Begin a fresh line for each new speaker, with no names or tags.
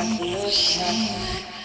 you.